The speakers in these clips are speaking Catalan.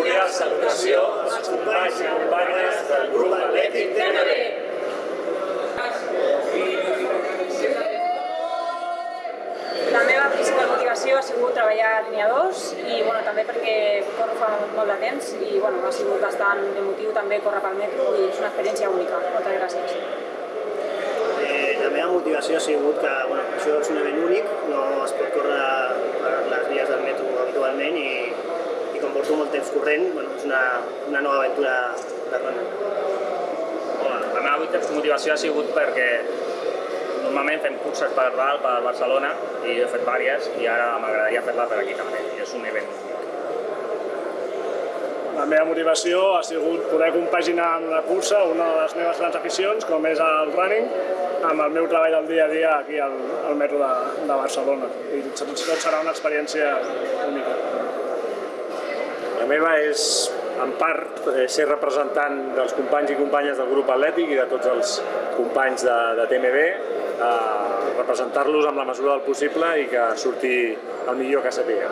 cordial salutació als companys i companyes del grup atlètic TNB. La meva principal motivació ha sigut treballar a línia 2 i bueno, també perquè corro fa molt de temps i bueno, ha sigut bastant emotiu també córrer pel metro i és una experiència única. Moltes gràcies. Eh, la meva motivació ha sigut que bueno, això és un event únic, no es pot córrer per les vies del metro habitualment i, i com porto molt temps corrent, bueno, és una, una nova aventura de run. Home, la meva motivació ha sigut perquè normalment fem curses per dalt, per Barcelona, i he fet diverses, i ara m'agradaria fer-la per aquí també, i és un event La meva motivació ha sigut poder compaginar amb la cursa una de les meves grans aficions, com és el running, amb el meu treball del dia a dia aquí al, al metro de, de Barcelona. I tot, tot serà una experiència única. La meva és, en part, eh, ser representant dels companys i companyes del grup atlètic i de tots els companys de, de TMB, eh, representar-los amb la mesura del possible i que surti el millor que sàpiga.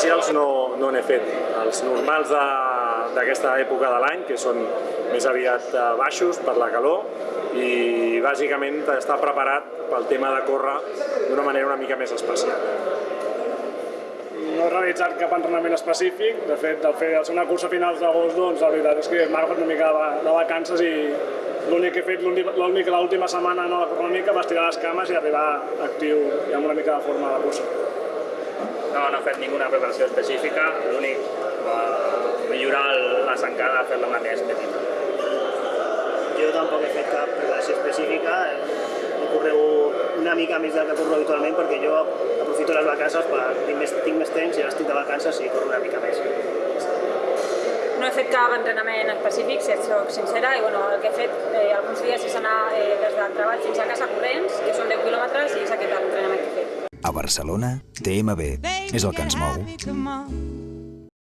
Especials no no n'he fet. Els normals de- d'aquesta època de l'any, que són més aviat eh, baixos per la calor, i bàsicament estar preparat pel tema de córrer d'una manera una mica més especial. No he realitzat cap entrenament específic, de fet, del fer, una cursa a finals d'agost, doncs la veritat és que m'ha una mica de, de vacances i l'únic que he fet l'última setmana no, una mica va estirar les cames i arribar actiu i amb una mica de forma de cursa. No, no he fet ninguna preparació específica, l'únic, eh, millorar la zancada, fer-la una més petita. Jo tampoc he fet cap preparació específica, he corregut una mica més del que corro habitualment perquè jo aprofito les vacances per tinc més, tinc més temps i ara estic de vacances i corro una mica més. No he fet cap entrenament específic, si et soc sincera, i bueno, el que he fet eh, alguns dies és anar eh, des del treball fins a casa corrents, que són 10 quilòmetres, i és aquest l'entrenament que he fet. A Barcelona, TMB és el que ens mou.